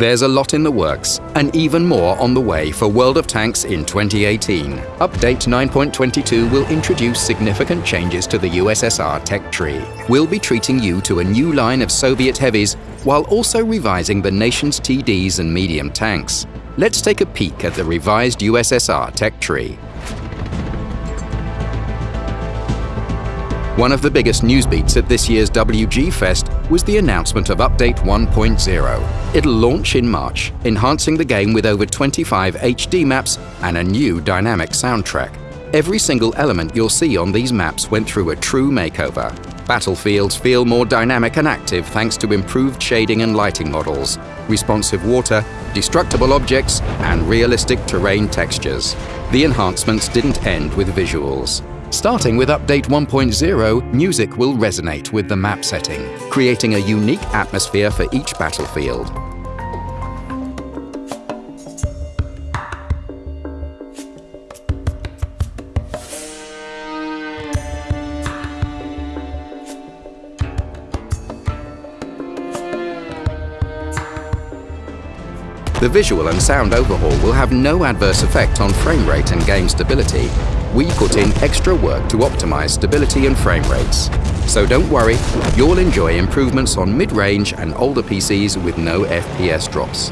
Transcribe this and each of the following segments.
There's a lot in the works, and even more on the way for World of Tanks in 2018. Update 9.22 will introduce significant changes to the USSR tech tree. We'll be treating you to a new line of Soviet heavies while also revising the nation's TDs and medium tanks. Let's take a peek at the revised USSR tech tree. One of the biggest news beats at this year's WG Fest was the announcement of Update 1.0. It'll launch in March, enhancing the game with over 25 HD maps and a new dynamic soundtrack. Every single element you'll see on these maps went through a true makeover. Battlefields feel more dynamic and active thanks to improved shading and lighting models, responsive water, destructible objects, and realistic terrain textures. The enhancements didn't end with visuals. Starting with Update 1.0, music will resonate with the map setting, creating a unique atmosphere for each battlefield. The visual and sound overhaul will have no adverse effect on frame rate and game stability, we put in extra work to optimize stability and frame rates. So don't worry, you'll enjoy improvements on mid-range and older PCs with no FPS drops.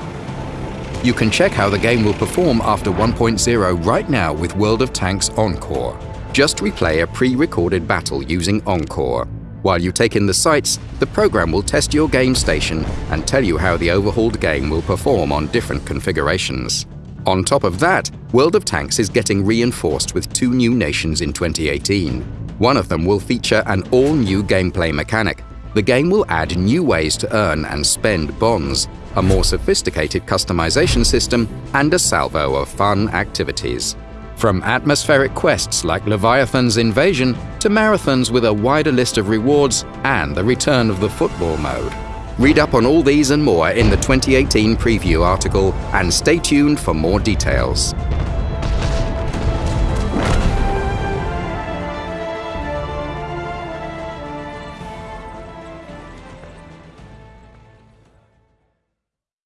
You can check how the game will perform after 1.0 right now with World of Tanks Encore. Just replay a pre-recorded battle using Encore. While you take in the sights, the program will test your game station and tell you how the overhauled game will perform on different configurations. On top of that, World of Tanks is getting reinforced with two new nations in 2018. One of them will feature an all-new gameplay mechanic. The game will add new ways to earn and spend bonds, a more sophisticated customization system, and a salvo of fun activities. From atmospheric quests like Leviathan's Invasion to marathons with a wider list of rewards and the return of the football mode. Read up on all these and more in the 2018 preview article and stay tuned for more details.